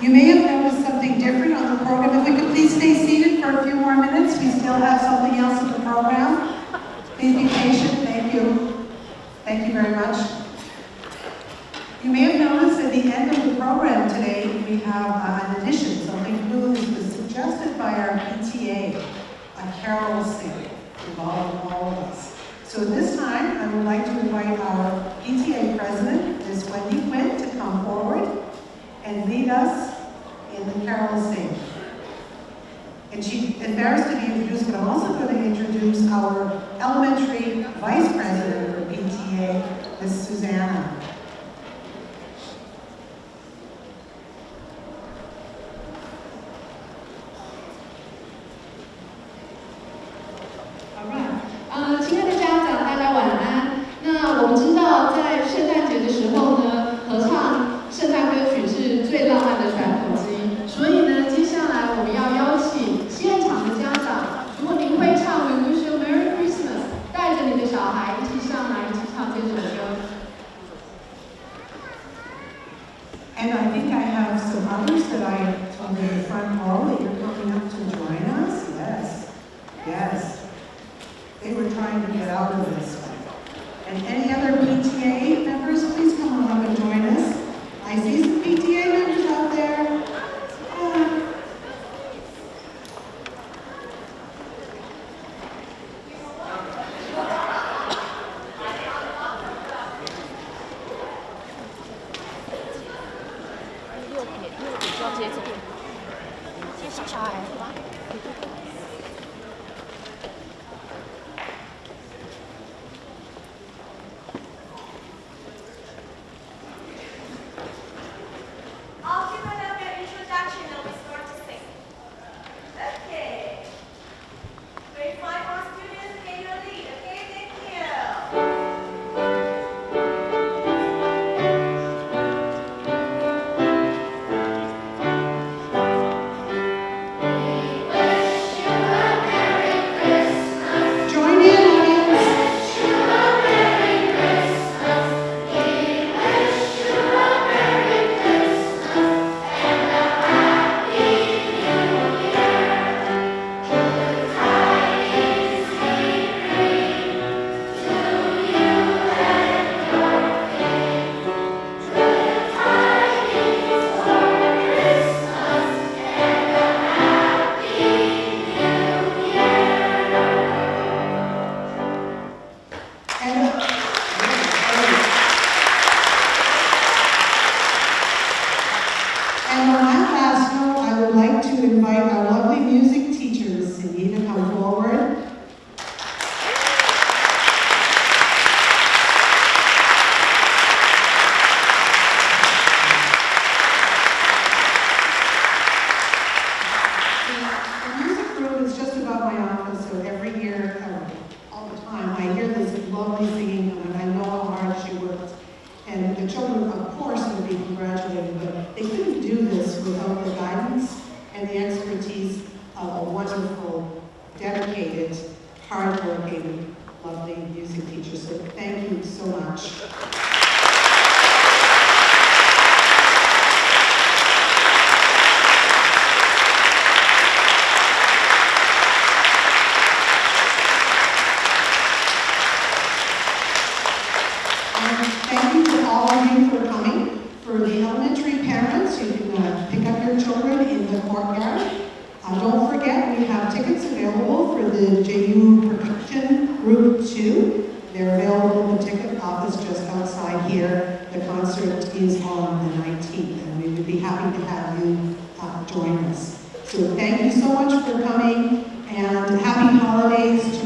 You may have noticed something different on the program. If we could please stay seated for a few more minutes, we still have something else in the program. Please be patient, thank you. Thank you very much. You may have noticed at the end of the program today, we have uh, an addition, something new that was suggested by our PTA, a carol sing involving all of us. So this time, I would like to invite our PTA president, Ms. Wendy Quinn, to come forward and lead us in the carol sing. And she's embarrassed to be introduced, but I'm also going to introduce our elementary vice president for PTA, Ms. Susanna. 鞋子店，接小小孩。Lovely singing, and I know how hard she worked. And the children, of course, would be congratulated, but they couldn't do this without the guidance and the expertise of a wonderful, dedicated, hardworking, lovely music teacher. So thank you so much. And thank you to all of you for coming. For the elementary parents, you can uh, pick up your children in the courtyard. Uh, don't forget, we have tickets available for the JU Percussion Group 2. They're available in the ticket office just outside here. The concert is on the 19th, and we would be happy to have you uh, join us. So thank you so much for coming, and happy holidays